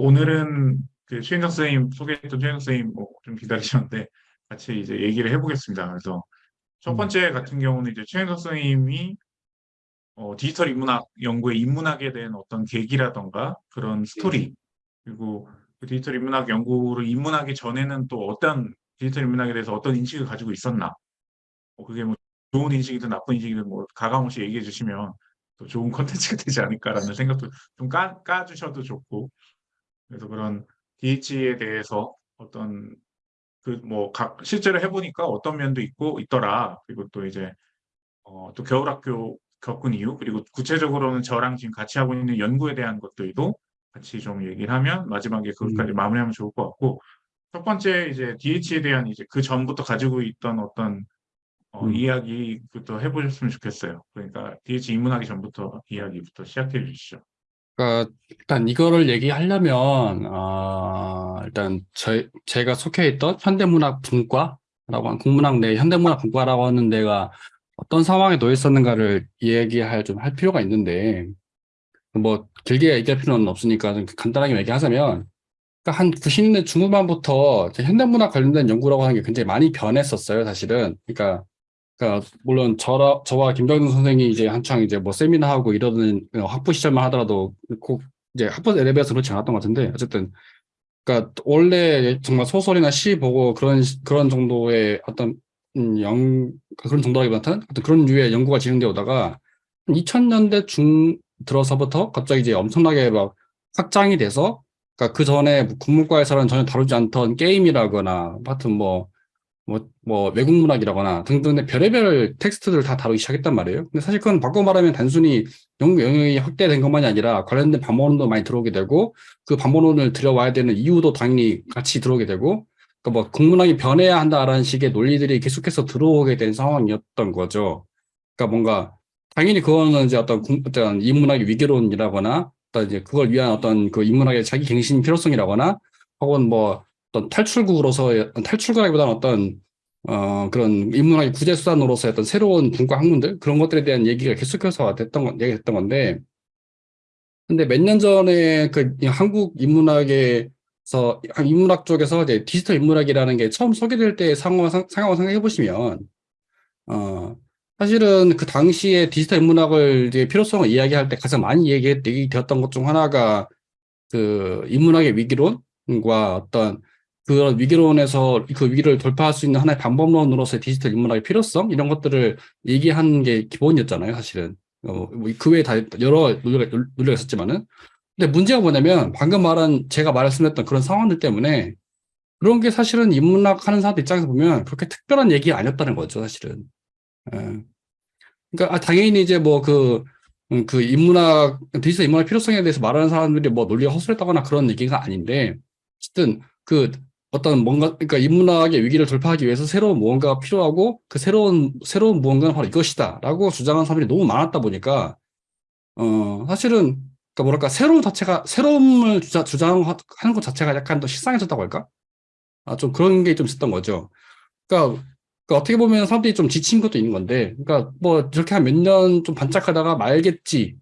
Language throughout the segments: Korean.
오늘은 그 최인석 선생님 소개했던 최인석 선생님 뭐 좀 기다리셨는데 같이 이제 얘기를 해보겠습니다. 그래서 첫 음. 번째 같은 경우는 이제 최인석 선생님이 어, 디지털 인문학 연구에 입문하게 된 어떤 계기라던가 그런 스토리 그리고 그 디지털 인문학 연구를 입문하기 전에는 또 어떤 디지털 인문학에 대해서 어떤 인식을 가지고 있었나 뭐 그게 뭐 좋은 인식이든 나쁜 인식이든 뭐 가감없이 얘기해 주시면 또 좋은 컨텐츠가 되지 않을까라는 생각도 좀 까, 까주셔도 좋고 그래서 그런 DH에 대해서 어떤 그 뭐 각 실제로 해보니까 어떤 면도 있고 있더라 그리고 또 이제 어, 또 겨울학교 겪은 이유 그리고 구체적으로는 저랑 지금 같이 하고 있는 연구에 대한 것들도 같이 좀 얘기를 하면 마지막에 그것까지 음. 마무리하면 좋을 것 같고 첫 번째 이제 DH에 대한 이제 그 전부터 가지고 있던 어떤 어, 음. 이야기부터 해보셨으면 좋겠어요. 그러니까 DH 입문하기 전부터 이야기부터 시작해 주시죠. 그러니까 일단 이거를 얘기하려면 어, 일단 저, 제가 속해 있던 현대문학 분과라고 하는 국문학 내 현대문학 분과라고 하는 데가 어떤 상황에 놓여 있었는가를 얘기할 좀 할 필요가 있는데 뭐 길게 얘기할 필요는 없으니까 좀 간단하게 얘기하자면 그러니까 한 90년대 중후반부터 현대문학 관련된 연구라고 하는 게 굉장히 많이 변했었어요, 사실은. 그러니까 그러니까 물론 저라, 저와 김병준 선생이 이제 한창 이제 뭐 세미나 하고 이러는 어, 학부 시절만 하더라도 꼭 이제 학부 레벨에서 그렇지 않았던 것 같은데 어쨌든 그러니까 원래 정말 소설이나 시 보고 그런 시- 그런 정도의 어떤 음, 영 그런 정도라기보다는 어떤 그런 류의 연구가 진행되어 오다가 2000년대 중 들어서부터 갑자기 이제 엄청나게 막 확장이 돼서 그러니까 그 전에 국문과에서는 전혀 다루지 않던 게임이라거나 하여튼 뭐 뭐, 뭐, 외국 문학이라거나 등등의 별의별 텍스트들을 다 다루기 시작했단 말이에요. 근데 사실 그건 바꿔 말하면 단순히 연구 영역이 확대된 것만이 아니라 관련된 반문론도 많이 들어오게 되고 그 반문론을 들여와야 되는 이유도 당연히 같이 들어오게 되고 그러니까 뭐 국문학이 변해야 한다라는 식의 논리들이 계속해서 들어오게 된 상황이었던 거죠. 그러니까 뭔가 당연히 그거는 이제 어떤 국- 어떤 인문학의 위기론이라거나 어떤 이제 그걸 위한 어떤 그 인문학의 자기 갱신 필요성이라거나 혹은 뭐 어떤 탈출구로서의 탈출구라기보다는 어떤 어 그런 인문학의 구제 수단으로서의 어떤 새로운 분과 학문들 그런 것들에 대한 얘기가 계속해서 됐던 건 얘기가 됐던 건데 근데 몇 년 전에 그 한국 인문학에서 인문학 쪽에서 이제 디지털 인문학이라는 게 처음 소개될 때 상황 상황을 생각해 보시면 어 사실은 그 당시에 디지털 인문학을 이제 필요성을 이야기할 때 가장 많이 얘기, 얘기되었던 것 중 하나가 그 인문학의 위기론과 어떤 그런 위기론에서 그 위기를 돌파할 수 있는 하나의 방법론으로서의 디지털 인문학의 필요성 이런 것들을 얘기하는 게 기본이었잖아요, 사실은. 어, 뭐그 외에 다 여러 논리가, 논리가 있었지만은. 근데 문제가 뭐냐면 방금 말한 제가 말씀했던 그런 상황들 때문에 그런 게 사실은 인문학 하는 사람들 입장에서 보면 그렇게 특별한 얘기가 아니었다는 거죠, 사실은. 예. 그러니까 아, 당연히 이제 뭐그 음, 그 인문학 디지털 인문학 필요성에 대해서 말하는 사람들이 뭐 논리가 허술했다거나 그런 얘기가 아닌데 어쨌든 그 어떤 뭔가 그러니까 인문학의 위기를 돌파하기 위해서 새로운 무언가가 필요하고 그 새로운 새로운 무언가는 바로 이것이다라고 주장하는 사람들이 너무 많았다 보니까 어 사실은 그러니까 뭐랄까 새로운 자체가 새로움을 주자, 주장하는 것 자체가 약간 더 식상해졌다고 할까? 아 좀 그런 게 좀 있었던 거죠. 그러니까 그러니까 어떻게 보면 사람들이 좀 지친 것도 있는 건데, 그러니까 뭐 저렇게 한 몇 년 좀 반짝하다가 말겠지,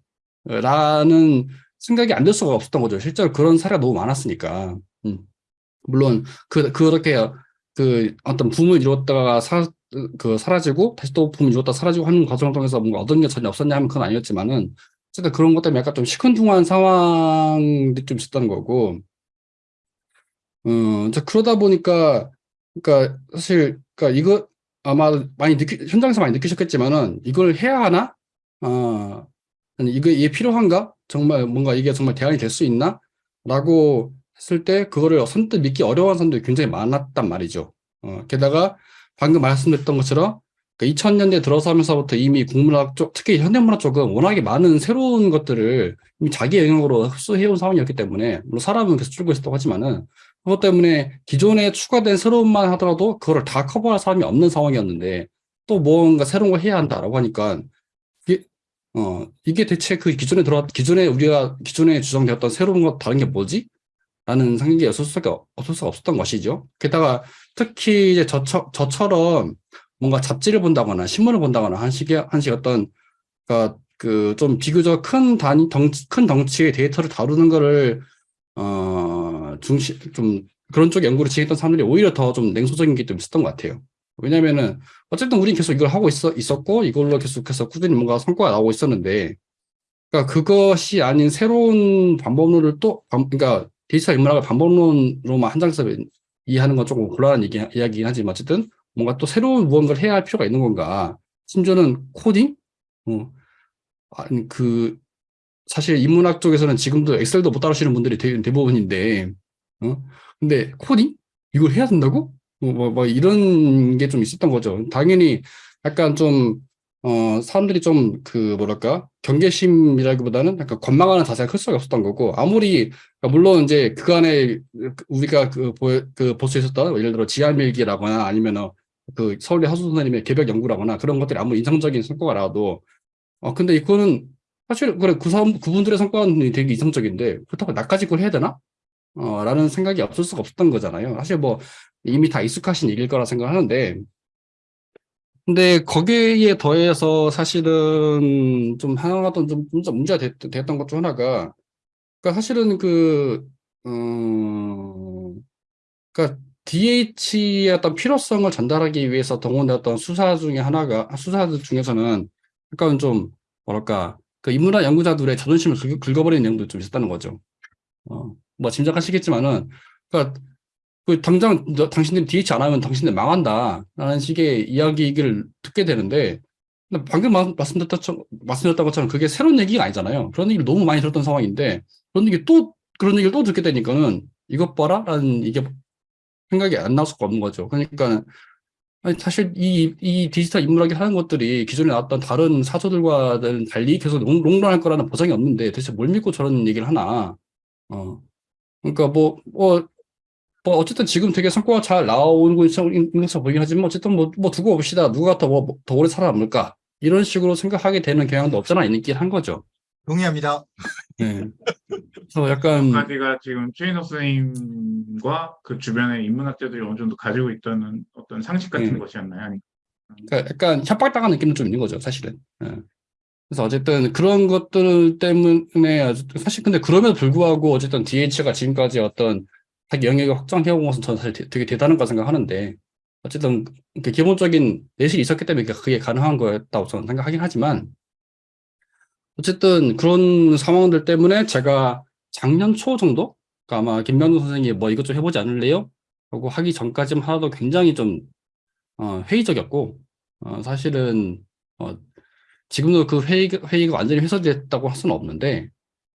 라는 생각이 안 들 수가 없었던 거죠. 실제로 그런 사례가 너무 많았으니까. 음. 물론 그 그렇게 그 어떤 붐을 이뤘다가 사, 그 사라지고 다시 또 붐을 이뤘다 사라지고 하는 과정을 통해서 뭔가 얻은 게 전혀 없었냐 하면 그건 아니었지만은 어쨌든 그런 것 때문에 약간 좀 시큰둥한 상황들이 좀 있었던 거고, 음, 이제 그러다 보니까 그러니까 사실 그러니까 이거 아마 많이 느끼 현장에서 많이 느끼셨겠지만은 이걸 해야 하나? 어, 이거 이게 필요한가? 정말 뭔가 이게 정말 대안이 될 수 있나? 라고 했을 때 그거를 선뜻 믿기 어려운 사람들이 굉장히 많았단 말이죠. 어, 게다가 방금 말씀드렸던 것처럼 그 2000년대 들어서면서부터 이미 국문학 쪽, 특히 현대문학 쪽은 워낙에 많은 새로운 것들을 이미 자기 영역으로 흡수해온 상황이었기 때문에 물론 사람은 계속 줄고 있었다고 하지만은 그것 때문에 기존에 추가된 새로운만 하더라도 그거를 다 커버할 사람이 없는 상황이었는데 또 뭔가 새로운 걸 해야 한다라고 하니까 이게, 어, 이게 대체 그 기존에 들어 기존에 우리가 기존에 주장되었던 새로운 것 다른 게 뭐지? 라는 생각이 없을 수가, 없을 수가 없었던 것이죠. 게다가 특히 이제 저처, 저처럼 뭔가 잡지를 본다거나 신문을 본다거나 한 식의 한식 어떤 그러니까 그 좀 비교적 큰 단위 덩치 큰 덩치의 데이터를 다루는 거를 어 중시 좀 그런 쪽 연구를 진행했던 사람들이 오히려 더 좀 냉소적인 게 좀 있었던 것 같아요. 왜냐면은 어쨌든 우린 계속 이걸 하고 있어 있었고 이걸로 계속해서 꾸준히 뭔가 성과가 나오고 있었는데 그러니까 그것이 아닌 새로운 방법론을 또 방- 그러니까 디지털 인문학을 방법론으로만 한정해서 이해하는 건 조금 곤란한 얘기, 이야기긴 하지만 어쨌든 뭔가 또 새로운 무언가를 해야 할 필요가 있는 건가 심지어는 코딩? 어, 아니 그 사실 인문학 쪽에서는 지금도 엑셀도 못 다루시는 분들이 대, 대부분인데 어? 근데 코딩? 이걸 해야 된다고? 뭐, 뭐, 뭐 이런 게 좀 있었던 거죠. 당연히 약간 좀 어, 사람들이 좀 그 뭐랄까 경계심이라기보다는 약간 권망하는 자세가 클 수밖에 없었던 거고 아무리 그러니까 물론 이제 그간에 우리가 그, 보, 그 볼 수 있었던 예를 들어 지하밀기라거나 아니면 그 서울대 하수 선생님의 개벽 연구라거나 그런 것들이 아무 인상적인 성과가 나와도 어 근데 이거는 사실 그래 그 사람 그분들의 성과는 되게 이상적인데 그렇다고 나까지 그걸 해야 되나? 어 라는 생각이 없을 수가 없었던 거잖아요. 사실 뭐 이미 다 익숙하신 얘기일 거라 생각하는데 근데 거기에 더해서 사실은 좀 하나가 좀, 좀 문제가 됐, 됐던 것 중 하나가 그러니까 사실은 그 음, 그러니까 DH의 어떤 필요성을 전달하기 위해서 동원되었던 수사 중에 하나가 수사들 중에서는 약간 좀 뭐랄까 그 인문학 연구자들의 자존심을 긁, 긁어버리는 내용도 좀 있었다는 거죠. 어, 뭐 짐작하시겠지만은 그러니까 그 당장 너, 당신들이 DH 안 하면 당신들 망한다 라는 식의 이야기를 듣게 되는데 방금 마- 말씀드렸던, 말씀드렸던 것처럼 그게 새로운 얘기가 아니잖아요. 그런 얘기를 너무 많이 들었던 상황인데 그런 얘기 또 그런 얘기를 또 듣게 되니까는 이것 봐라 라는 이게 생각이 안 나올 수가 없는 거죠. 그러니까 아니, 사실 이, 이 디지털 인문학이 하는 것들이 기존에 나왔던 다른 사조들과는 달리 계속 롱, 롱런할 거라는 보장이 없는데 대체 뭘 믿고 저런 얘기를 하나. 어. 그러니까 뭐, 뭐, 뭐 어쨌든 지금 되게 성과가 잘 나오고 있는 것으로 보이긴 하지만 어쨌든 뭐, 뭐 두고 봅시다. 누가 더, 뭐, 더 오래 살아남을까? 이런 식으로 생각하게 되는 경향도 없잖아 있긴 한 거죠. 동의합니다. 네. 그래서 약간 가지가 지금 최인석 선생님과 그 주변의 인문학자들이 어느 정도 가지고 있던 어떤 상식 같은 음. 것이었나요? 그러니까 약간 협박당한 느낌도 좀 있는 거죠, 사실은. 예. 그래서 어쨌든 그런 것들 때문에 사실 근데 그럼에도 불구하고 어쨌든 DH가 지금까지 어떤 자기 영역을 확장해온 것은 저는 사실 되- 되게 대단한 거 생각하는데 어쨌든 그 기본적인 내실이 있었기 때문에 그게 가능한 거였다고 저는 생각하긴 하지만 어쨌든 그런 상황들 때문에 제가 작년 초 정도 그러니까 아마 김명준 선생님이 뭐 이것 좀 해보지 않을래요? 하고 하기 전까지만 하나도 굉장히 좀 어, 회의적이었고 어, 사실은 어, 지금도 그 회의, 회의가 완전히 해소됐다고 할 수는 없는데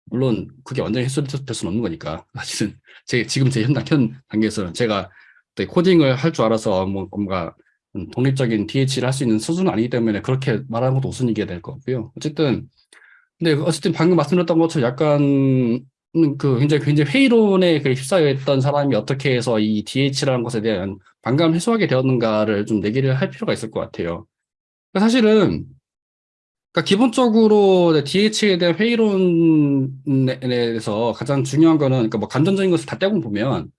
물론 그게 완전히 해소될 수는 없는 거니까 사실은 제 지금 제 현, 현 단계에서는 제가 또 코딩을 할 줄 알아서 뭐 뭔가 음, 독립적인 DH를 할 수 있는 수준은 아니기 때문에 그렇게 말하는 것도 우선 얘기가 될것 같고요. 어쨌든 근데 어쨌든 방금 말씀드렸던 것처럼 약간 음, 그 굉장히 굉장히 회의론에 그 휩싸여 있던 사람이 어떻게 해서 이 DH라는 것에 대한 반감을 해소하게 되었는가를 좀 내기를 할 필요가 있을 것 같아요. 사실은 그러니까 기본적으로 DH에 대한 회의론에 대해서 가장 중요한 거는 그러니까 뭐 감정적인 것을 다 떼고 보면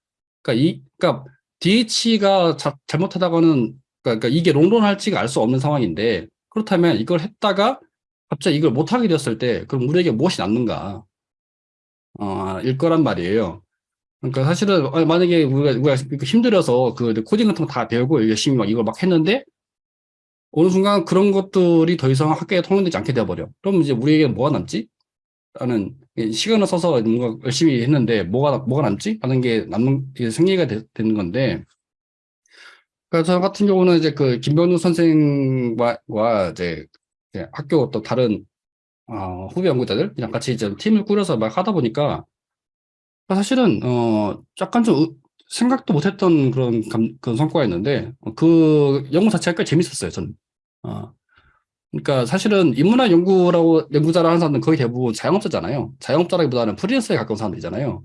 그러니까 이 그러니까 DH가 자, 잘못하다가는 그러니까 이게 롱런할지가 알 수 없는 상황인데 그렇다면 이걸 했다가 갑자기 이걸 못하게 되었을 때 그럼 우리에게 무엇이 남는가 어, 일 거란 말이에요. 그러니까 사실은 어, 만약에 우리가, 우리가 힘들어서 그 코딩 같은 거 다 배우고 열심히 막 이걸 막 했는데 어느 순간 그런 것들이 더 이상 학교에 통용되지 않게 되어버려. 그럼 이제 우리에게 뭐가 남지? 라는 시간을 써서 뭔가 열심히 했는데 뭐가 뭐가 남지? 라는 게 남는 게 생리가 되, 는 건데 그래서 저 같은 경우는 이제 그 김병준 선생과 과 이제 학교 또 다른 어, 후배 연구자들이랑 같이 이제 팀을 꾸려서 막 하다 보니까 사실은 어 약간 좀 의- 생각도 못했던 그런 감, 그런 성과였는데 어, 그 연구 자체가 꽤 재밌었어요 저는. 어, 그러니까 사실은 인문학 연구라고 연구자를 하는 사람들은 거의 대부분 자영업자잖아요. 자영업자라기보다는 프리랜서에 가까운 사람들이잖아요.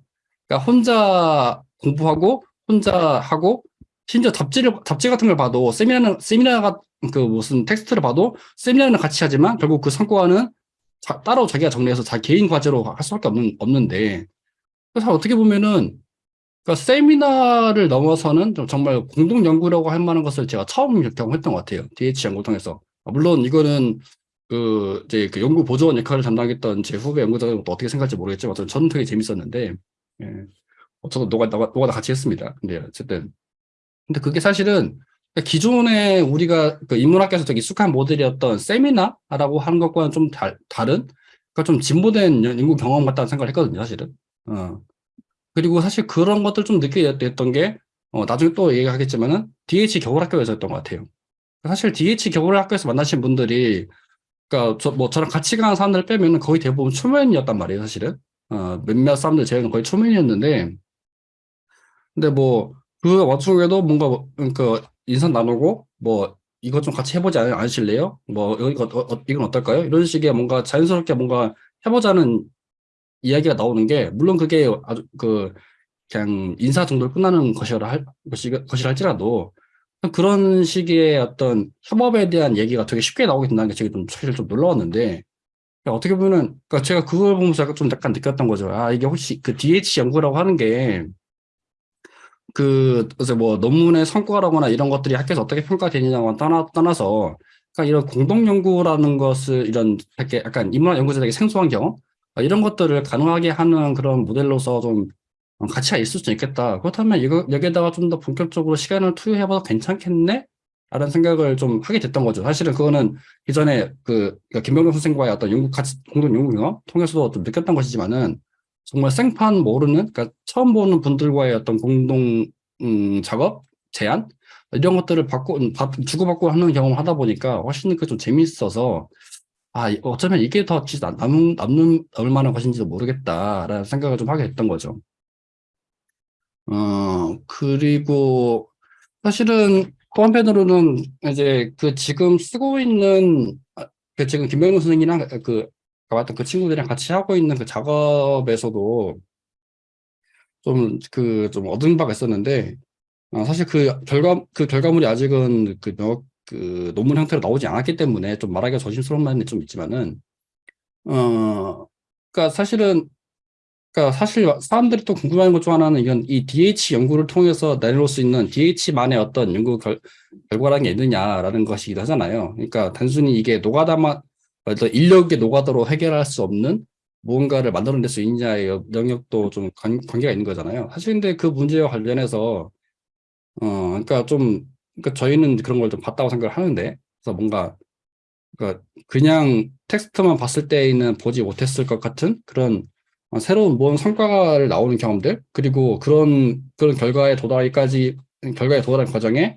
그러니까 혼자 공부하고 혼자 하고 심지어 잡지를 잡지 같은 걸 봐도 세미나는 세미나가 그 무슨 텍스트를 봐도 세미나는 같이 하지만 결국 그 성과는 자- 따로 자기가 정리해서 자기 개인 과제로 할 수밖에 없는 없는데 그래서 어떻게 보면은 그러니까 세미나를 넘어서는 좀 정말 공동 연구라고 할 만한 것을 제가 처음 경험했던 것 같아요. DH 연구를 통해서. 아, 물론 이거는 그 이제 그 연구 보조원 역할을 담당했던 제 후배 연구자는 또 어떻게 생각할지 모르겠지만 저는 저는 되게 재밌었는데 예. 어, 저도 노가, 노가, 노가다 같이 했습니다. 근데 어쨌든. 근데 그게 사실은 기존에 우리가 그 인문학계에서 되게 익숙한 모델이었던 세미나라고 하는 것과는 좀 달, 다른, 그러니까 좀 진보된 연- 연구 경험 같다는 생각을 했거든요, 사실은. 어. 그리고 사실 그런 것들 좀 느끼게 됐던 게, 어, 나중에 또 얘기하겠지만은, DH 겨울학교에서였던 것 같아요. 사실 DH 겨울학교에서 만나신 분들이, 그러니까 저, 뭐 저랑 같이 간 사람들 빼면은 거의 대부분 초면이었단 말이에요, 사실은. 어, 몇몇 사람들 제외는 거의 초면이었는데, 근데 뭐, 그 와중에도 뭔가, 뭐, 그, 인사 나누고, 뭐, 이것 좀 같이 해보지 않, 않으실래요? 뭐, 이거, 어, 어, 이건 어떨까요? 이런 식의 뭔가 자연스럽게 뭔가 해보자는 이야기가 나오는 게, 물론 그게 아주 그, 그냥 인사 정도로 끝나는 것이라 할, 것이, 것이라 할지라도, 그런 식의 어떤 협업에 대한 얘기가 되게 쉽게 나오게 된다는 게 제가 좀 사실 좀 놀라웠는데, 그러니까 어떻게 보면은, 그러니까 제가 그걸 보면서 약간 좀 약간 느꼈던 거죠. 아, 이게 혹시 그 DH 연구라고 하는 게, 그, 그래서 뭐 논문의 성과라거나 이런 것들이 학교에서 어떻게 평가되느냐와 떠나, 떠나서, 그러니까 이런 공동 연구라는 것을 이런 이렇게 약간 인문학 연구자들에게 생소한 경험, 아, 이런 것들을 가능하게 하는 그런 모델로서 좀 어, 가치가 있을 수 있겠다. 그렇다면 이거, 여기에다가 좀 더 본격적으로 시간을 투여해봐도 괜찮겠네? 라는 생각을 좀 하게 됐던 거죠. 사실은 그거는 이전에 그, 그러니까 김병준 선생과의 어떤 연구, 같이, 공동 연구 경험 통해서도 좀 느꼈던 것이지만은 정말 생판 모르는, 그러니까 처음 보는 분들과의 어떤 공동, 음, 작업, 제안? 이런 것들을 받고, 주고받고 하는 경험을 하다 보니까 훨씬 그 좀 재밌어서 아, 이- 어쩌면 이게 더 남는, 남는, 남을 만한 것인지도 모르겠다라는 생각을 좀 하게 됐던 거죠. 어, 그리고 사실은 또 한편으로는 이제 그 지금 쓰고 있는, 아, 그 지금 김병준 선생이랑 그, 같은 그 친구들이랑 같이 하고 있는 그 작업에서도 좀 그좀 얻은 바가 있었는데, 어, 사실 그 결과, 그 결과물이 아직은 그, 너- 그 논문 형태로 나오지 않았기 때문에 좀 말하기가 조심스러운 면이 좀 있지만은, 어, 그러니까 사실은 그러니까 사실 사람들이 또 궁금해하는 것중 하나는 이건 이 DH 연구를 통해서 내놓을 수 있는 DH만의 어떤 연구 결, 결과라는 게 있느냐라는 것이기도 하잖아요. 그러니까 단순히 이게 노가다만 인력의 노가다로 해결할 수 없는 무언가를 만들어낼 수 있느냐의 여- 영역도 좀 관, 관계가 있는 거잖아요. 사실 근데 그 문제와 관련해서 어 그러니까 좀 그러니까 저희는 그런 걸 좀 봤다고 생각을 하는데 그래서 뭔가 그러니까 그냥 텍스트만 봤을 때에는 보지 못했을 것 같은 그런 어, 새로운 뭔 성과를 나오는 경험들 그리고 그런 그런 결과에 도달하기까지 결과에 도달한 과정에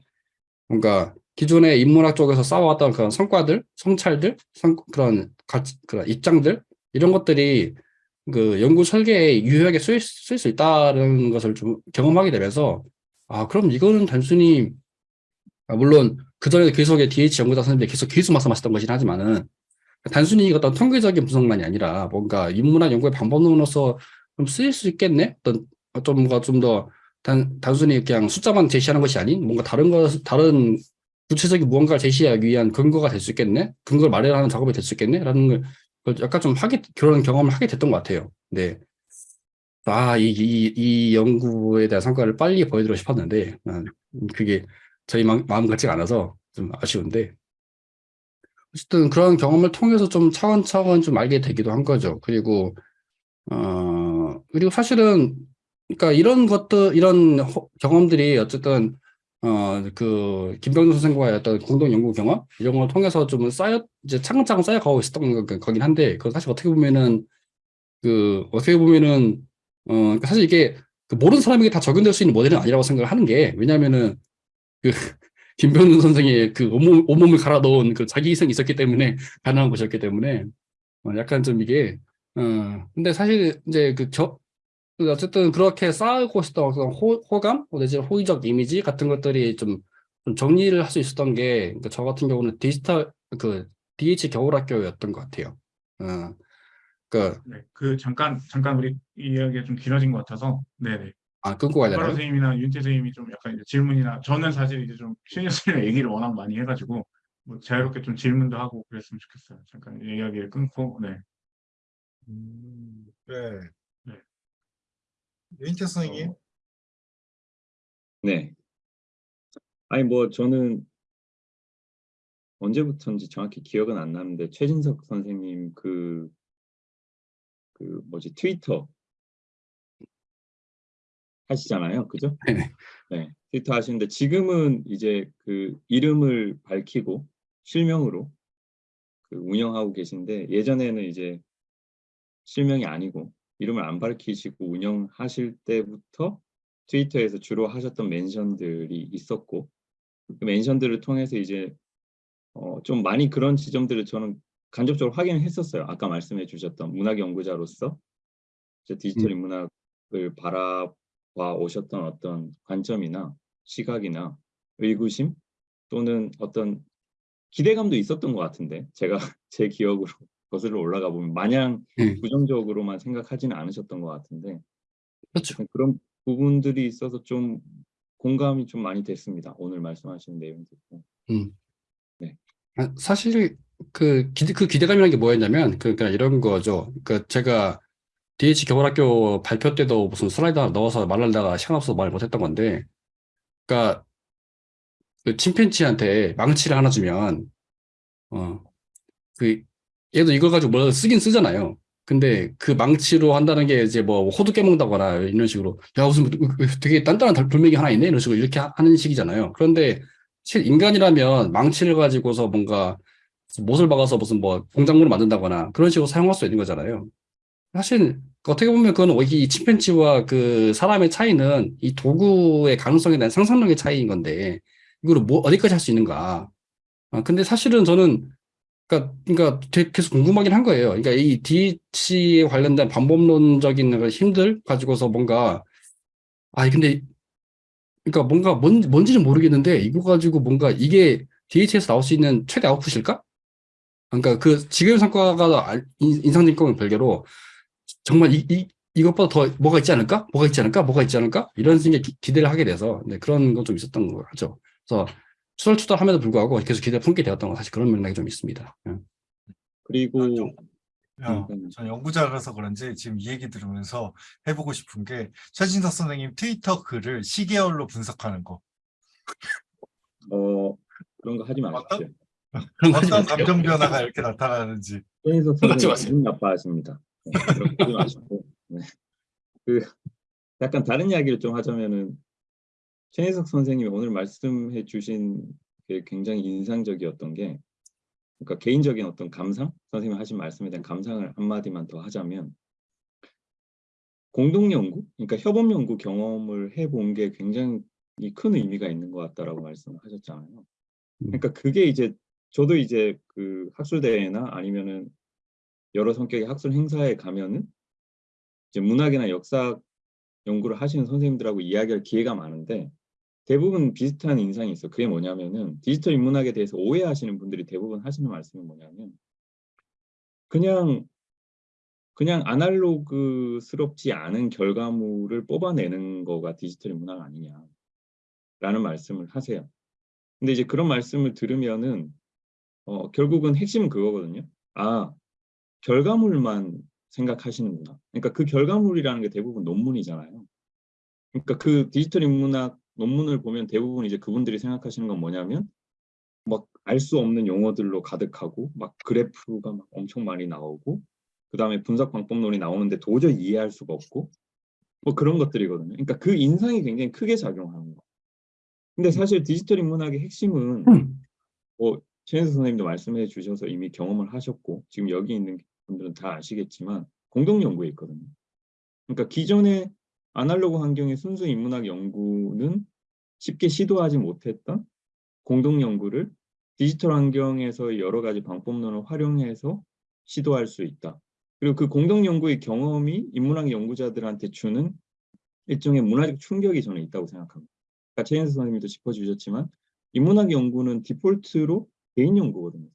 뭔가 기존의 인문학 쪽에서 쌓아왔던 그런 성과들, 성찰들, 성, 그런 가치, 그런 입장들 이런 것들이 그 연구 설계에 유효하게 쓰일 수 있다는 것을 좀 경험하게 되면서 아 그럼 이거는 단순히 아, 물론 그전에 계속의 DH 연구자 선생님들이 계속 계속 말씀하셨던 것이긴 하지만은 단순히 어떤 통계적인 분석만이 아니라 뭔가 인문학 연구의 방법론으로서 좀 쓰일 수 있겠네? 어떤 좀 뭔가 좀 더 단, 단순히 그냥 숫자만 제시하는 것이 아닌 뭔가 다른 것, 다른 구체적인 무언가를 제시하기 위한 근거가 될 수 있겠네? 근거를 마련하는 작업이 될 수 있겠네? 라는 걸 약간 좀 하게, 그런 경험을 하게 됐던 것 같아요. 네. 아, 이, 이, 이 연구에 대한 성과를 빨리 보여드리고 싶었는데, 음, 그게 저희 마, 마음 같지가 않아서 좀 아쉬운데, 어쨌든 그런 경험을 통해서 좀 차근차근 좀 알게 되기도 한 거죠. 그리고, 어, 그리고 사실은, 그러니까 이런 것들, 이런 호- 경험들이 어쨌든, 어, 그, 김병준 선생과의 어떤 공동 연구 경험? 이런 걸 통해서 좀 쌓여, 이제 차근차근 쌓여가고 있었던 거, 거긴 한데, 그건 사실 어떻게 보면은, 그, 어떻게 보면은, 어, 사실 이게, 그 모르는 사람에게 다 적용될 수 있는 모델은 아니라고 생각을 하는 게, 왜냐면은, 그, 김병준 선생의 그 온몸, 온몸을 갈아 넣은 그 자기 희생이 있었기 때문에 가능한 것이었기 때문에 어, 약간 좀 이게 어 근데 사실 이제 그 저, 그 어쨌든 그렇게 쌓고 있었던 호, 호감 내지 호의적 이미지 같은 것들이 좀, 좀 정리를 할 수 있었던 게 저 같은 경우는 디지털 그 DH 겨울학교였던 것 같아요. 어, 그, 네, 그 잠깐 잠깐 우리 이야기가 좀 길어진 것 같아서 네네. 아, 끊고 가야 되나요? 선생님이나 윤태 선생님이 좀 약간 이제 질문이나 저는 사실 이제 좀 신현 선생님 얘기를 워낙 많이 해가지고 뭐 자유롭게 좀 질문도 하고 그랬으면 좋겠어요. 잠깐 이야기를 끊고 네. 음, 네. 네. 윤태 선생님, 네. 아니 뭐 저는 언제부터인지 정확히 기억은 안 나는데 최진석 선생님 그, 그 뭐지 트위터 하시잖아요. 그죠? 네네. 네. 트위터 하시는데 지금은 이제 그 이름을 밝히고 실명으로 그 운영하고 계신데 예전에는 이제 실명이 아니고 이름을 안 밝히시고 운영하실 때부터 트위터에서 주로 하셨던 멘션들이 있었고 그 멘션들을 통해서 이제 어, 좀 많이 그런 지점들을 저는 간접적으로 확인을 했었어요. 아까 말씀해 주셨던 문학 연구자로서 디지털 음. 인문학을 바라봐 오셨던 어떤 관점이나 시각이나 의구심 또는 어떤 기대감도 있었던 것 같은데 제가 제 기억으로 거슬러 올라가 보면 마냥 네. 부정적으로만 생각하지는 않으셨던 것 같은데 그렇죠. 그런 부분들이 있어서 좀 공감이 좀 많이 됐습니다. 오늘 말씀하신 내용 듣고. 아, 사실 그 기대 그 기대감이라는 게 뭐였냐면 그러니까 이런 거죠. 그 제가 DH 겨울학교 발표 때도 무슨 슬라이드 하나 넣어서 말하다가 시간 없어서 말 못했던 건데, 그러니까 그 침팬지한테 망치를 하나 주면 어 그 얘도 이걸 가지고 뭘 쓰긴 쓰잖아요. 근데 그 망치로 한다는 게 이제 뭐 호두 깨먹는다거나 이런 식으로 야 무슨 되게 단단한 돌- 돌멩이 하나 있네 이런 식으로 이렇게 하- 하는 식이잖아요. 그런데 실 인간이라면 망치를 가지고서 뭔가 못을 박아서 무슨 뭐 공작물을 만든다거나 그런 식으로 사용할 수 있는 거잖아요. 사실 어떻게 보면 그건 이 침팬지와 그 사람의 차이는 이 도구의 가능성에 대한 상상력의 차이인 건데 이거를 뭐 어디까지 할 수 있는가? 아, 근데 사실은 저는 그러니까 그러니까 계속 궁금하긴 한 거예요. 그러니까 이 DH에 관련된 방법론적인 힘들 가지고서 뭔가 아 근데 그러니까 뭔가 뭔 뭔지는 모르겠는데 이거 가지고 뭔가 이게 DH에서 나올 수 있는 최대 아웃풋일까? 그러니까 그 지금 성과가 알- 인- 인상적인 거는 별개로 정말 이, 이 이것보다 더 뭐가 있지 않을까? 뭐가 있지 않을까? 뭐가 있지 않을까? 이런 생각 기, 기대를 하게 돼서 네, 그런 건 좀 있었던 거 같죠. 그래서 추덜추덜함에도 불구하고 계속 기대 품게 되었던 건 사실 그런 맥락이 좀 있습니다. 예. 그리고 아, 좀- 야, 음. 전 연구자라서 그런지 지금 이 얘기 들으면서 해보고 싶은 게 최진석 선생님 트위터 글을 시계열로 분석하는 거. 어 그런 거 하지 마십시오. 어떤? 감정 변화가 이렇게 나타나는지. 그러지 선생님 나빠하십니다. 하지 마시고. 네. 그 약간 다른 이야기를 좀 하자면은 최인석 선생님이 오늘 말씀해 주신 게 굉장히 인상적이었던 게 그러니까 개인적인 어떤 감상 선생님이 하신 말씀에 대한 감상을 한마디만 더 하자면 공동 연구 그러니까 협업 연구 경험을 해본 게 굉장히 큰 의미가 있는 것 같다라고 말씀하셨잖아요. 그러니까 그게 이제 저도 이제 그 학술 대회나 아니면은 여러 성격의 학술 행사에 가면은 이제 문학이나 역사 연구를 하시는 선생님들하고 이야기할 기회가 많은데 대부분 비슷한 인상이 있어. 그게 뭐냐면은 디지털 인문학에 대해서 오해하시는 분들이 대부분 하시는 말씀이 뭐냐면 그냥 그냥 아날로그스럽지 않은 결과물을 뽑아내는 거가 디지털 인문학 아니냐라는 말씀을 하세요. 근데 이제 그런 말씀을 들으면은 어, 결국은 핵심은 그거거든요. 아, 결과물만 생각하시는구나. 그러니까 그 결과물이라는 게 대부분 논문이잖아요. 그러니까 그 디지털 인문학 논문을 보면 대부분 이제 그분들이 생각하시는 건 뭐냐면 막 알 수 없는 용어들로 가득하고 막 그래프가 막 엄청 많이 나오고 그 다음에 분석 방법론이 나오는데 도저히 이해할 수가 없고 뭐 그런 것들이거든요. 그러니까 그 인상이 굉장히 크게 작용하는 거. 근데 사실 디지털 인문학의 핵심은 음. 뭐 최현수 선생님도 말씀해 주셔서 이미 경험을 하셨고 지금 여기 있는 분들은 다 아시겠지만 공동 연구에 있거든요. 그러니까 기존의 아날로그 환경의 순수 인문학 연구는 쉽게 시도하지 못했던 공동 연구를 디지털 환경에서 여러 가지 방법론을 활용해서 시도할 수 있다. 그리고 그 공동 연구의 경험이 인문학 연구자들한테 주는 일종의 문화적 충격이 저는 있다고 생각합니다. 아까 최현수 선생님도 짚어주셨지만 인문학 연구는 디폴트로 개인 연구거든요.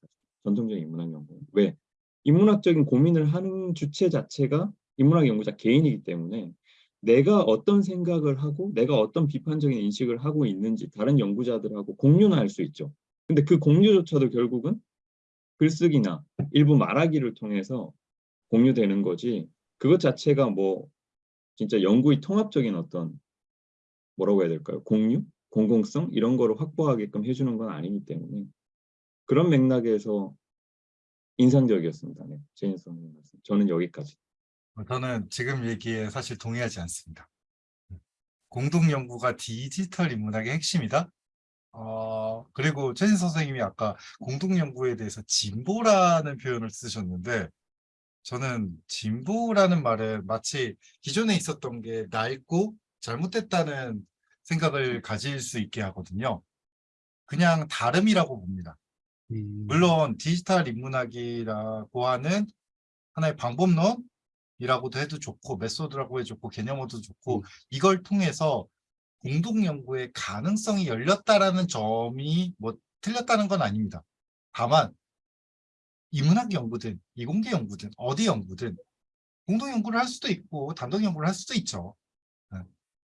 전통적인 인문학 연구는. 왜? 인문학적인 고민을 하는 주체 자체가 인문학 연구자 개인이기 때문에 내가 어떤 생각을 하고 내가 어떤 비판적인 인식을 하고 있는지 다른 연구자들하고 공유는 할수 있죠. 근데 그 공유조차도 결국은 글쓰기나 일부 말하기를 통해서 공유되는 거지 그것 자체가 뭐 진짜 연구의 통합적인 어떤 뭐라고 해야 될까요? 공유? 공공성? 이런 거를 확보하게끔 해주는 건 아니기 때문에 그런 맥락에서 인상적이었습니다. 네, 제인스 선생님 말씀. 저는 여기까지. 저는 지금 얘기에 사실 동의하지 않습니다. 공동 연구가 디지털 인문학의 핵심이다. 어, 그리고 최진 선생님이 아까 공동 연구에 대해서 진보라는 표현을 쓰셨는데 저는 진보라는 말은 마치 기존에 있었던 게 낡고 잘못됐다는 생각을 가질 수 있게 하거든요. 그냥 다름이라고 봅니다. 음, 물론 디지털 인문학이라고 하는 하나의 방법론이라고도 해도 좋고 메소드라고 해도 좋고 개념어도 좋고 음. 이걸 통해서 공동 연구의 가능성이 열렸다라는 점이 뭐 틀렸다는 건 아닙니다. 다만 인문학 연구든 이공계 연구든 어디 연구든 공동 연구를 할 수도 있고 단독 연구를 할 수도 있죠. 네.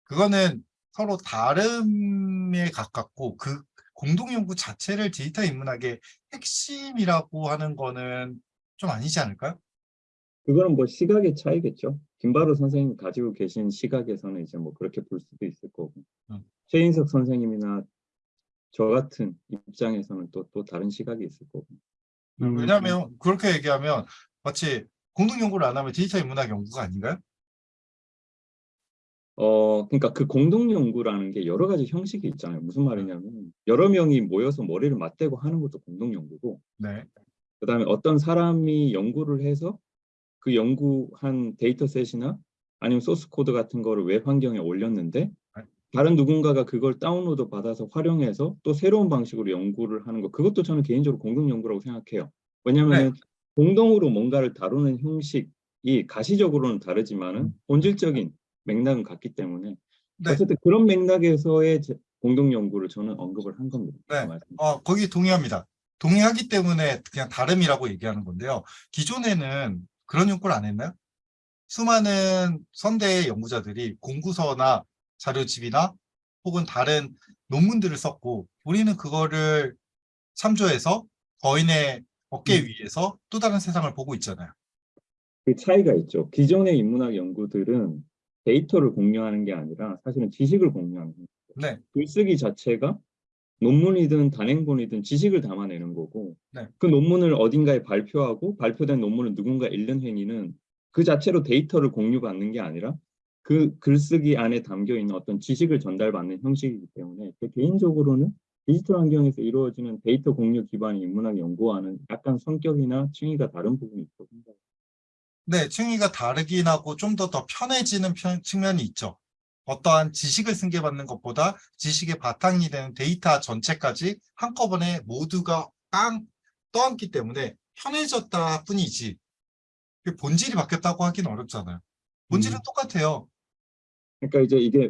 그거는 서로 다름에 가깝고 그 공동 연구 자체를 디지털 인문학의 핵심이라고 하는 거는 좀 아니지 않을까요? 그거는 뭐 시각의 차이겠죠. 김바로 선생님 가지고 계신 시각에서는 이제 뭐 그렇게 볼 수도 있을 거고 음. 최인석 선생님이나 저 같은 입장에서는 또 또 다른 시각이 있을 거고 음, 왜냐하면 그렇게 얘기하면 마치 공동 연구를 안 하면 디지털 인문학 연구가 아닌가요? 어 그러니까 그 공동 연구라는 게 여러 가지 형식이 있잖아요. 무슨 말이냐면 여러 명이 모여서 머리를 맞대고 하는 것도 공동 연구고 네. 그다음에 어떤 사람이 연구를 해서 그 연구한 dataset이나 아니면 소스 코드 같은 거를 웹 환경에 올렸는데 다른 누군가가 그걸 다운로드 받아서 활용해서 또 새로운 방식으로 연구를 하는 거 그것도 저는 개인적으로 공동 연구라고 생각해요. 왜냐하면 공동으로 뭔가를 다루는 형식이 가시적으로는 다르지만은 본질적인 맥락은 같기 때문에 네. 어쨌든 그런 맥락에서의 제- 공동 연구를 저는 언급을 한 겁니다. 그 네. 말씀. 어, 거기 동의합니다. 동의하기 때문에 그냥 다름이라고 얘기하는 건데요. 기존에는 그런 연구를 안 했나요? 수많은 선대 연구자들이 공구서나 자료집이나 혹은 다른 논문들을 썼고 우리는 그거를 참조해서 거인의 어깨 음. 위에서 또 다른 세상을 보고 있잖아요. 그 차이가 있죠. 기존의 인문학 연구들은 데이터를 공유하는 게 아니라 사실은 지식을 공유하는 거예요. 네. 글쓰기 자체가 논문이든 단행본이든 지식을 담아내는 거고 네. 그 논문을 어딘가에 발표하고 발표된 논문을 누군가 읽는 행위는 그 자체로 데이터를 공유받는 게 아니라 그 글쓰기 안에 담겨 있는 어떤 지식을 전달받는 형식이기 때문에 제 개인적으로는 디지털 환경에서 이루어지는 데이터 공유 기반의 인문학 연구와는 약간 성격이나 층위가 다른 부분이 있다고 생각합니다. 네, 층위가 다르긴 하고 좀 더 더 편해지는 편- 측면이 있죠. 어떠한 지식을 승계받는 것보다 지식의 바탕이 되는 데이터 전체까지 한꺼번에 모두가 깡 떠안기 때문에 편해졌다 뿐이지 그 본질이 바뀌었다고 하기는 어렵잖아요. 본질은 음. 똑같아요. 그러니까 이제 이게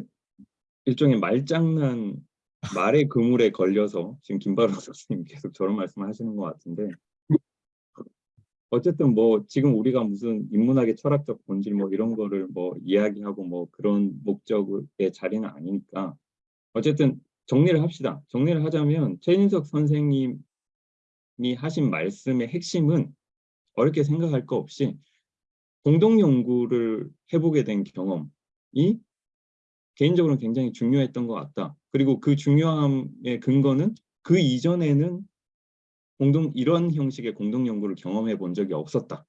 일종의 말장난 말의 그물에 걸려서 지금 김바로 선생님 계속 저런 말씀을 하시는 것 같은데 어쨌든 뭐 지금 우리가 무슨 인문학의 철학적 본질 뭐 이런 거를 뭐 이야기하고 뭐 그런 목적의 자리는 아니니까 어쨌든 정리를 합시다. 정리를 하자면 최인석 선생님이 하신 말씀의 핵심은 어렵게 생각할 거 없이 공동 연구를 해보게 된 경험이 개인적으로는 굉장히 중요했던 것 같다. 그리고 그 중요함의 근거는 그 이전에는 공동 이런 형식의 공동 연구를 경험해 본 적이 없었다.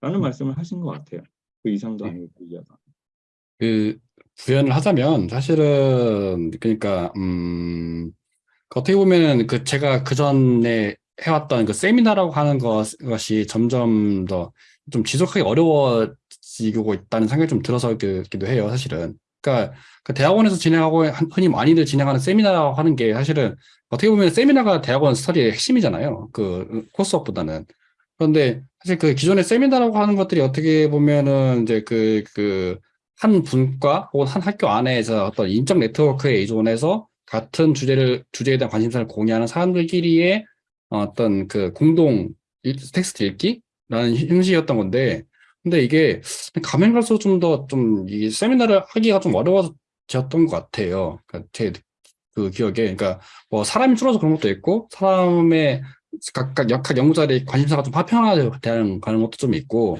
라는 말씀을 하신 것 같아요. 그 이상도 네. 아니고 그 이하도. 그 부연을 하자면 사실은 그러니까 음 어떻게 보면은 그 제가 그 전에 해왔던 그 세미나라고 하는 것, 것이 점점 더 좀 지속하기 어려워지고 있다는 생각이 좀 들어서 기도 해요, 사실은. 그러니까 그 대학원에서 진행하고 한- 흔히 많이들 진행하는 세미나라고 하는 게 사실은 어떻게 보면 세미나가 대학원 스터디의 핵심이잖아요. 그 코스업보다는. 그런데 사실 그 기존의 세미나라고 하는 것들이 어떻게 보면은 이제 그, 그, 한 분과 혹은 한 학교 안에서 어떤 인적 네트워크에 의존해서 같은 주제를, 주제에 대한 관심사를 공유하는 사람들끼리의 어떤 그 공동 일- 텍스트 읽기라는 형식이었던 건데, 근데 이게 가면 갈수록 좀 더 좀 이 세미나를 하기가 좀 어려워졌던 것 같아요. 그러니까 제 그 기억에. 그러니까 뭐 사람이 줄어서 그런 것도 있고, 사람의 각각 역학 연구자들의 관심사가 좀 파편화되는 그런 것도 좀 있고,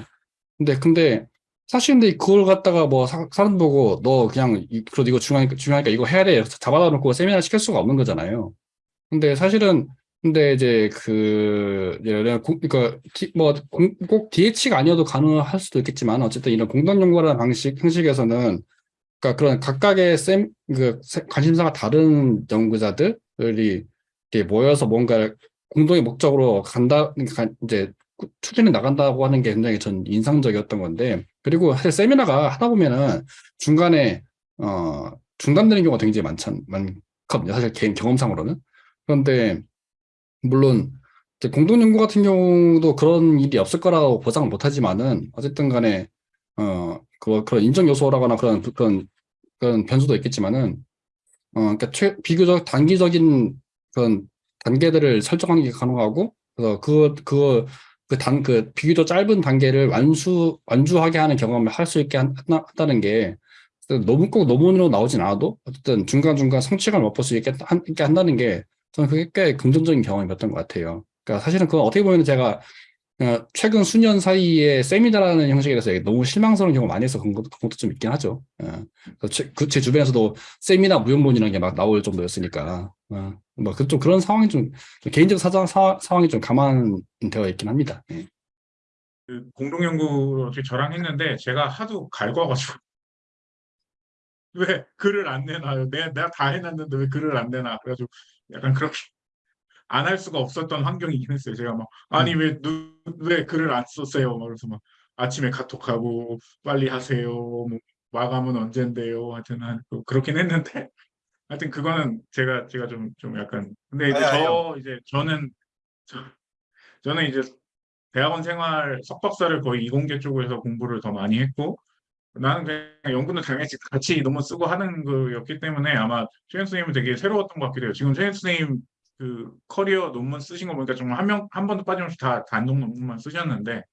근데, 근데, 사실 근데 그걸 갖다가 뭐 사, 사람 보고 너 그냥, 이- 그래도 이거 중요하니까, 중요하니까 이거 해야 돼. 잡아다 놓고 세미나 시킬 수가 없는 거잖아요. 근데 사실은, 근데 이제 그, 예를 들어, 공- 그러니까, 디- 뭐, 공- 꼭 DH가 아니어도 가능할 수도 있겠지만, 어쨌든 이런 공동 연구라는 방식, 형식에서는 그러니까 그런 각각의 쌤, 그 세- 관심사가 다른 연구자들이 이렇게 모여서 뭔가를 공동의 목적으로 간다, 가- 이제 꾸- 추진해 나간다고 하는 게 굉장히 전 인상적이었던 건데, 그리고 사실 세미나가 하다 보면은 중간에, 어, 중단되는 경우가 굉장히 많잖, 많거든요. 사실 개인 경험상으로는. 그런데, 물론, 공동연구 같은 경우도 그런 일이 없을 거라고 보장을 못 하지만은, 어쨌든 간에, 어, 그, 그런 인정 요소라거나 그런, 그런, 그런 변수도 있겠지만은, 어, 그러니까 최, 비교적 단기적인 그런 단계들을 설정하는 게 가능하고, 그래서 그, 그, 그 단, 그 비교적 짧은 단계를 완수, 완주하게 하는 경험을 할 수 있게 한, 다는 게, 너무 꼭 논문으로 나오진 않아도, 어쨌든 중간중간 성취감을 맛볼 수 있게, 한, 있게 한다는 게, 저는 그게 꽤 긍정적인 경험이었던 것 같아요. 그러니까 사실은 그건 어떻게 보면 제가 어, 최근 수년 사이에 세미나라는 형식이라서 너무 실망스러운 경우 많이 해서 그런 것도, 그런 것도 좀 있긴 하죠. 제, 그, 제 주변에서도 세미나 무용론이라는 게 막 나올 정도였으니까. 어. 뭐그 좀 그런 상황이 좀, 좀 개인적 사정, 사, 상황이 좀 감안되어 있긴 합니다. 예. 그 공동연구 어떻게 저랑 했는데 제가 하도 갈궈가지고 왜 글을 안 내놔요? 내가, 내가 다 해놨는데 왜 글을 안 내놔? 그래가지고 약간 그렇게 안 할 수가 없었던 환경이긴 했어요. 제가 막 아니 왜, 누, 왜 글을 안 썼어요? 막 그래서 막 아침에 카톡하고 빨리 하세요. 뭐 마감은 언젠데요? 하여튼 한- 그- 그렇긴 했는데 하여튼 그거는 제가 제가 좀좀 약간 근데 이제 아니, 저 이제 저는 저, 저는 이제 대학원 생활 석박사를 거의 이공계 쪽에서 공부를 더 많이 했고 나는 그냥 연구는 당연히 같이 논문 쓰고 하는 거였기 때문에 아마 최현 선생님은 되게 새로웠던 것 같기도 해요. 지금 최현 선생님 그 커리어 논문 쓰신 거 보니까 정말 한 명 한 번도 빠짐없이 다 단독 논문만 쓰셨는데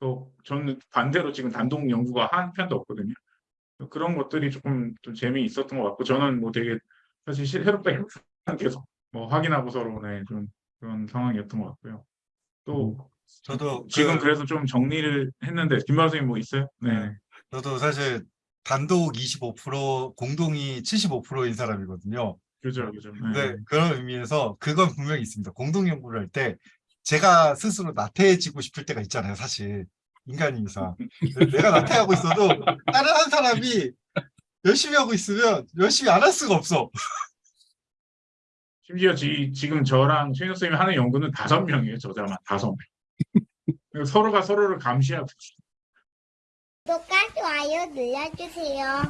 또 저는 반대로 지금 단독 연구가 한 편도 없거든요. 그런 것들이 조금 좀 재미 있었던 것 같고 저는 뭐 되게 사실 시- 새롭다 계속 뭐 확인하고 서로 네, 좀 그런 상황이었던 것 같고요. 또 저도 지금 그- 그래서 좀 정리를 했는데 김박 선생님 뭐 있어요? 네. 네. 저도 사실 단독 25% 공동이 75%인 사람이거든요. 그죠, 그죠. 네. 그런 의미에서 그건 분명히 있습니다. 공동 연구를 할 때 제가 스스로 나태해지고 싶을 때가 있잖아요. 사실 인간인 이상 내가 나태하고 있어도 다른 한 사람이 열심히 하고 있으면 열심히 안 할 수가 없어. 심지어 지, 지금 저랑 최현 선생님이 하는 연구는 다섯 명이에요. 저자만 다섯 명. 서로가 서로를 감시하고 구독과 좋아요 눌러주세요.